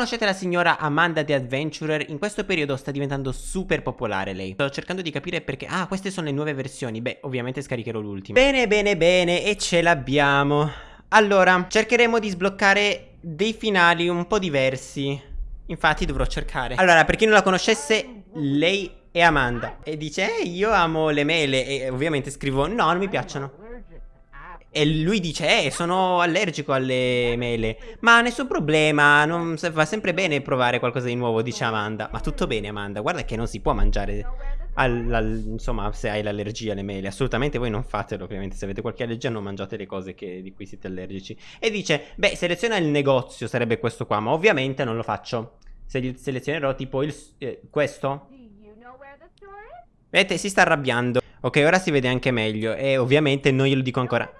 Conoscete la signora Amanda The Adventurer? In questo periodo sta diventando super popolare lei. Sto cercando di capire perché... Ah, queste sono le nuove versioni. Beh, ovviamente scaricherò l'ultima. Bene, bene, bene. E ce l'abbiamo. Allora, cercheremo di sbloccare dei finali un po' diversi. Infatti dovrò cercare. Allora, per chi non la conoscesse, lei è Amanda. E dice, eh, io amo le mele. E ovviamente scrivo, no, non mi piacciono. E lui dice, eh, sono allergico alle mele. Ma nessun problema, non, va sempre bene provare qualcosa di nuovo, dice Amanda. Ma tutto bene, Amanda, guarda che non si può mangiare, al, al, insomma, se hai l'allergia alle mele. Assolutamente voi non fatelo, ovviamente, se avete qualche allergia non mangiate le cose che, di cui siete allergici. E dice, beh, seleziona il negozio, sarebbe questo qua, ma ovviamente non lo faccio. Se selezionerò tipo il, eh, questo. Vedete, si sta arrabbiando. Ok, ora si vede anche meglio e ovviamente non glielo dico ancora.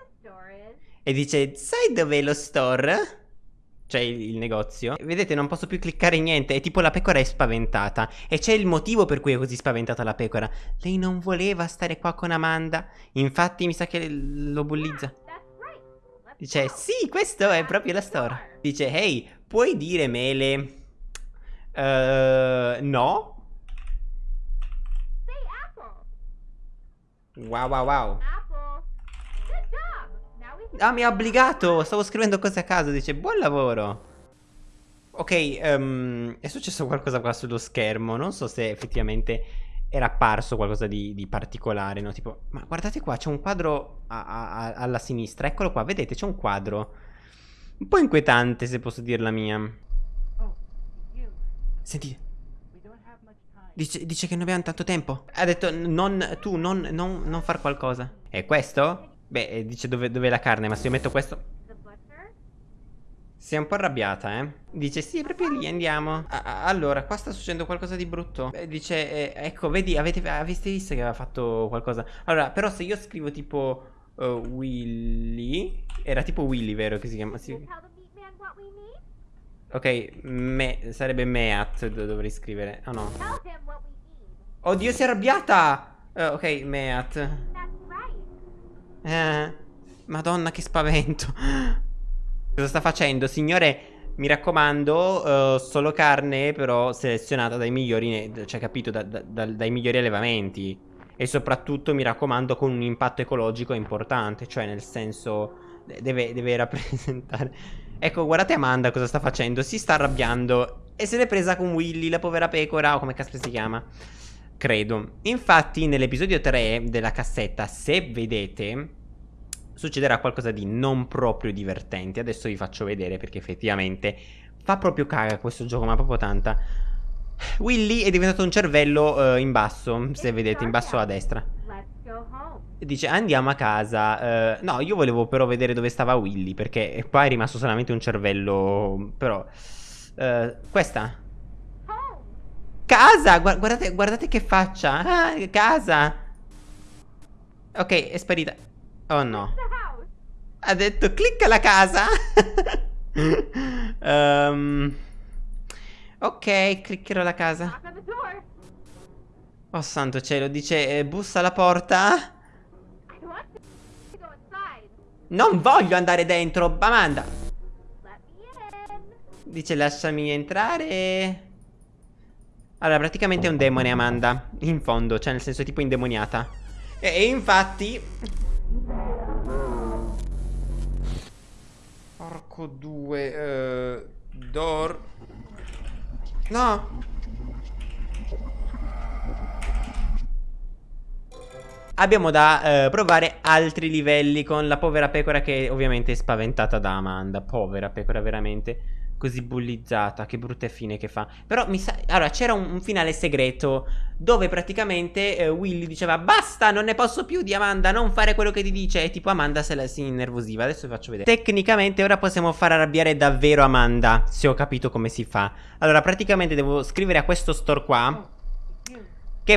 E dice, sai dov'è lo store? Cioè il, il, negozio. Vedete non posso più cliccare niente E tipo la pecora è spaventata. E c'è il motivo per cui è così spaventata la pecora. Lei non voleva stare qua con Amanda. Infatti mi sa che lo bullizza. Dice sì questo è proprio la storia Dice ehi puoi dire mele? Uh, No. Wow wow wow Ah, mi ha obbligato. Stavo scrivendo cose a caso. Dice, buon lavoro. Ok, um, è successo qualcosa qua sullo schermo. Non so se effettivamente era apparso qualcosa di, di particolare, no? Tipo, ma guardate qua, c'è un quadro a, a, alla sinistra. Eccolo qua, vedete, c'è un quadro. Un po' inquietante, se posso dir la mia. Sentite. Dice, dice, che non abbiamo tanto tempo. Ha detto, non, tu, non, non, non far qualcosa. E questo? Beh, eh, dice dove, dove è la carne, ma se io metto questo... Si è un po' arrabbiata, eh? Dice, sì, proprio lì, andiamo. Ah, allora, qua sta succedendo qualcosa di brutto. Beh, dice, eh, ecco, vedi, avete, avete visto che aveva fatto qualcosa. Allora, però se io scrivo tipo uh, Willy... Era tipo Willy, vero, che si chiama? Sì. Ok, me, sarebbe Meat, dovrei scrivere. Oh no. Oddio, si è arrabbiata! Uh, ok, Meat. Eh, madonna che spavento. Cosa sta facendo? Signore, mi raccomando uh, Solo carne però selezionata dai migliori Cioè capito, da, da, dai migliori allevamenti. E soprattutto mi raccomando con un impatto ecologico importante Cioè nel senso Deve, deve rappresentare. Ecco guardate Amanda cosa sta facendo. Si sta arrabbiando. E se l'è presa con Willy la povera pecora O come caspita si chiama credo. Infatti nell'episodio 3 della cassetta, se vedete, succederà qualcosa di non proprio divertente. Adesso vi faccio vedere perché effettivamente fa proprio caga questo gioco, ma proprio tanta. Willy è diventato un cervello uh, in basso, se vedete, in basso a destra. Dice andiamo a casa. Uh, no, io volevo però vedere dove stava Willy, perché qua è rimasto solamente un cervello, però... Uh, questa? Casa! Guardate, guardate che faccia! Ah, casa! Ok, è sparita. Oh no. Ha detto clicca la casa! um, ok, cliccherò la casa. Oh santo cielo, dice eh, bussa alla porta. Non voglio andare dentro, Amanda. Dice lasciami entrare. Allora, praticamente è un demone Amanda. In fondo, cioè nel senso tipo indemoniata. E, e infatti Porco due uh, Door No. Abbiamo da uh, provare altri livelli con la povera pecora che ovviamente è spaventata da Amanda. Povera pecora veramente così bullizzata, che brutta fine che fa. Però mi sa... Allora, c'era un, un, finale segreto dove praticamente eh, Willy diceva basta, non ne posso più di Amanda, non fare quello che ti dice. E tipo Amanda se la si innervosiva. Adesso vi faccio vedere. Tecnicamente ora possiamo far arrabbiare davvero Amanda, se ho capito come si fa. Allora, praticamente devo scrivere a questo store qua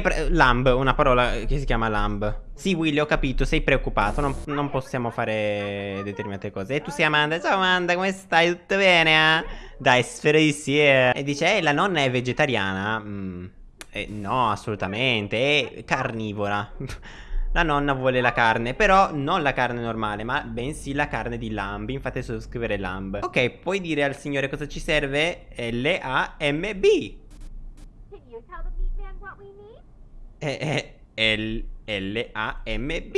che lamb, una parola che si chiama lamb. Sì, Willy, ho capito, sei preoccupato, non, non, possiamo fare determinate cose. E tu sei Amanda, ciao Amanda, come stai? Tutto bene? Eh? Dai, spero di sì. Eh. E dice, eh, la nonna è vegetariana? Mm, eh, no, assolutamente, è carnivora. la nonna vuole la carne, però non la carne normale, ma bensì la carne di lamb. Infatti adesso scrivere lamb. Ok, puoi dire al signore cosa ci serve? L-A-M-B. Can you tell the meat man what we need? Eh, L-A-M-B.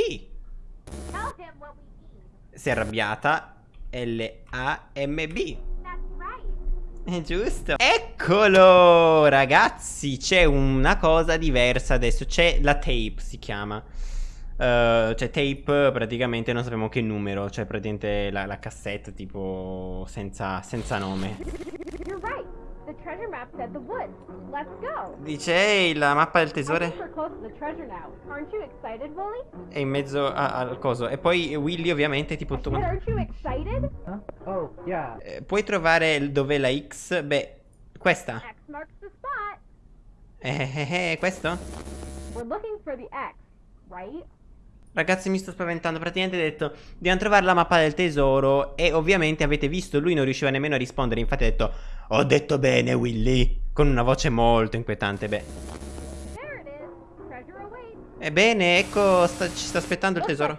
Si è arrabbiata. L-A-M-B. È giusto. Eccolo, ragazzi. C'è una cosa diversa adesso. C'è la tape, si chiama. Uh, cioè tape praticamente non sappiamo che numero Cioè praticamente la, la cassetta tipo senza, senza nome You're right. The treasure map's at the woods. Let's go. Dice ehi la mappa del tesoro we're close to the treasure now. Aren't you excited, Wooly? è in mezzo a- al coso E poi Willy ovviamente tipo tu said, aren't you excited? Huh? Oh, yeah. Eh, Puoi trovare dov'è la X? Beh questa X marks the spot. Eh eh eh questo? We're looking for the X, right? Ragazzi mi sto spaventando Praticamente ha detto Dobbiamo trovare la mappa del tesoro E ovviamente avete visto Lui non riusciva nemmeno a rispondere Infatti ha detto Ho detto bene Willy Con una voce molto inquietante Beh. Ebbene ecco sta- Ci sta aspettando il tesoro.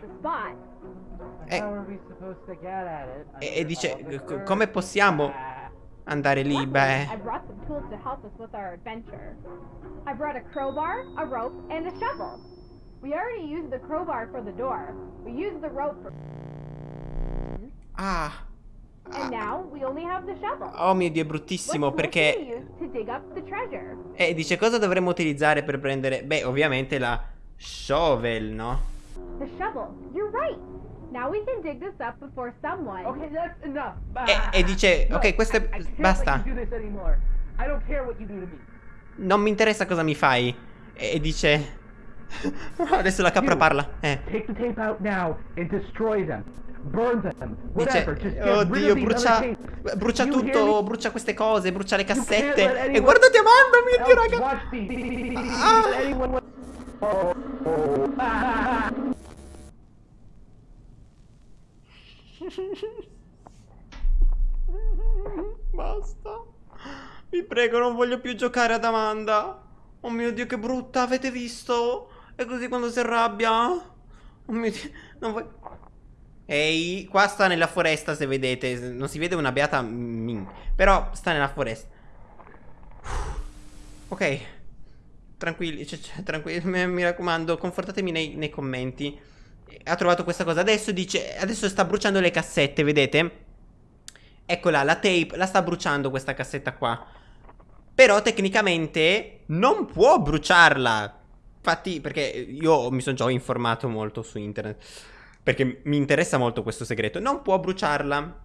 Eh. It? E, e dice? "Co- Come possiamo andare lì? Beh. I brought a crowbar, a rope, and a shovel. We already used the crowbar for the door. We used the rope for... Ah And now we only have the shovel. Oh mio dio è What bruttissimo Perché use to dig up the treasure? E dice cosa dovremmo utilizzare per prendere Beh ovviamente la Shovel no? The shovel. You're right. Now we can dig this up before someone... Okay, that's enough. E, e dice ok questo è I can't Basta let you do this anymore. I don't care what you do to me. Non mi interessa cosa mi fai. E, e dice. Adesso la capra parla. Eh. Dice. Oddio, brucia. Brucia tutto. Brucia queste cose. Brucia le cassette. E anyone guarda ti amando, mio dio, raga. Ah. Basta. Vi prego, non voglio più giocare ad Amanda. Oh mio dio, che brutta. Avete visto? È così quando si arrabbia. Oh mio dio. Non voglio. Ehi, qua sta nella foresta se vedete. Non si vede una beata min. Però sta nella foresta. Ok. Tranquilli, cioè, cioè, tranquilli. Mi raccomando, confortatemi nei, nei commenti. Ha trovato questa cosa. Adesso dice. Adesso sta bruciando le cassette, vedete? Eccola, la tape. La sta bruciando questa cassetta qua. Però tecnicamente non può bruciarla. Infatti, perché io mi sono già informato molto su internet. Perché mi interessa molto questo segreto. Non può bruciarla.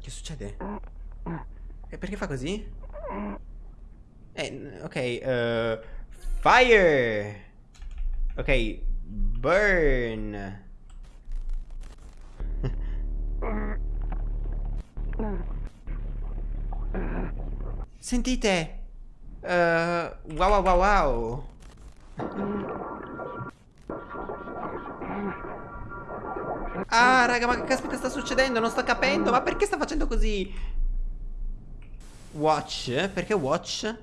Che succede? E perché fa così? Eh, ok. eh, fire. Ok. Burn. Sentite. Eh, wow wow wow wow. Ah, raga, ma che caspita sta succedendo? Non sto capendo. Ma perché sta facendo così? Watch? Perché watch?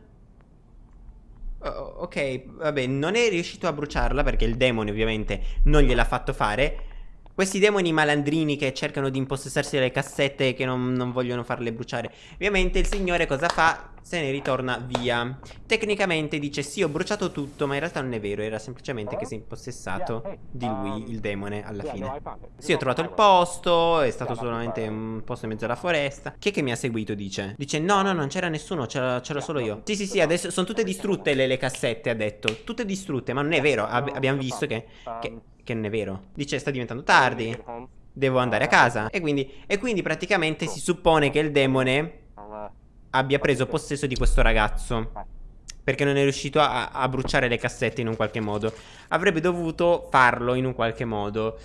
Oh, ok, vabbè, non è riuscito a bruciarla perché il demone ovviamente non gliel'ha fatto fare. Questi demoni malandrini che cercano di impossessarsi delle cassette e che non, non vogliono farle bruciare. Ovviamente il signore cosa fa? Se ne ritorna via. Tecnicamente dice sì ho bruciato tutto ma in realtà non è vero. Era semplicemente che si è impossessato di lui il demone alla fine. Sì ho trovato il posto, è stato solamente un posto in mezzo alla foresta. Chi è che mi ha seguito dice? Dice no no non c'era nessuno c'era c'ero solo io. Sì sì sì adesso sono tutte distrutte le, le cassette ha detto. Tutte distrutte ma non è vero. Ab- abbiamo visto che, che, che non è vero. Dice sta diventando tardi. Devo andare a casa. E quindi, e quindi praticamente si suppone che il demone abbia preso possesso di questo ragazzo. Perché non è riuscito a, a bruciare le cassette in un qualche modo. Avrebbe dovuto farlo in un qualche modo.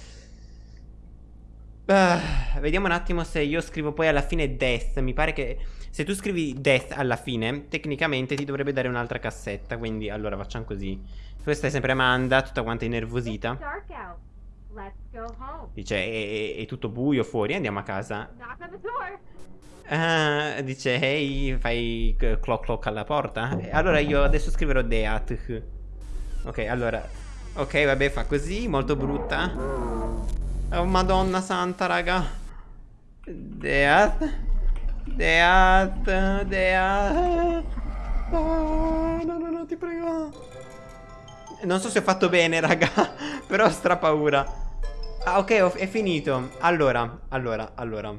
Ah, vediamo un attimo se io scrivo poi alla fine death. Mi pare che se tu scrivi death alla fine, tecnicamente ti dovrebbe dare un'altra cassetta. Quindi allora facciamo così. Questa è sempre Amanda, tutta quanta innervosita. Dice è, è- è tutto buio fuori, andiamo a casa. Knock on the door. Ah, dice, ehi, fai clock clock alla porta? Allora io adesso scriverò Deat. Ok, allora, Ok, vabbè, fa così, molto brutta. Oh, madonna santa, raga. Death. Death. Death. Oh, no, no, no, ti prego. Non so se ho fatto bene, raga. Però ho stra paura. Ah, ok, è finito. Allora, allora, allora.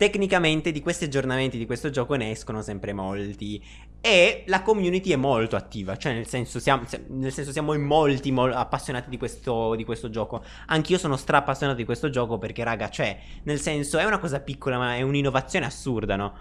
Tecnicamente di questi aggiornamenti di questo gioco ne escono sempre molti e la community è molto attiva, cioè nel senso siamo, nel senso siamo in molti mol appassionati di questo, di questo gioco. Anch'io sono stra appassionato di questo gioco perché raga, cioè, nel senso è una cosa piccola ma è un'innovazione assurda, no?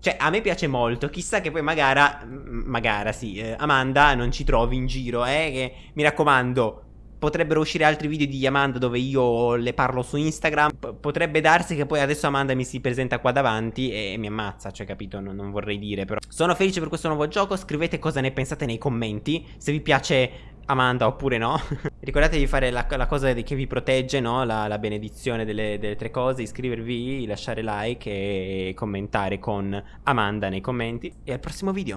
Cioè, a me piace molto, chissà che poi magari, magari sì, eh, Amanda non ci trovi in giro, eh, che mi raccomando, potrebbero uscire altri video di Amanda dove io le parlo su Instagram. P potrebbe darsi che poi adesso Amanda mi si presenta qua davanti e mi ammazza, cioè capito? Non, non, vorrei dire però. Sono felice per questo nuovo gioco, scrivete cosa ne pensate nei commenti, se vi piace Amanda oppure no. Ricordate di fare la, la, cosa che vi protegge, no? La, la benedizione delle, delle, tre cose, iscrivervi, lasciare like e commentare con Amanda nei commenti. E al prossimo video.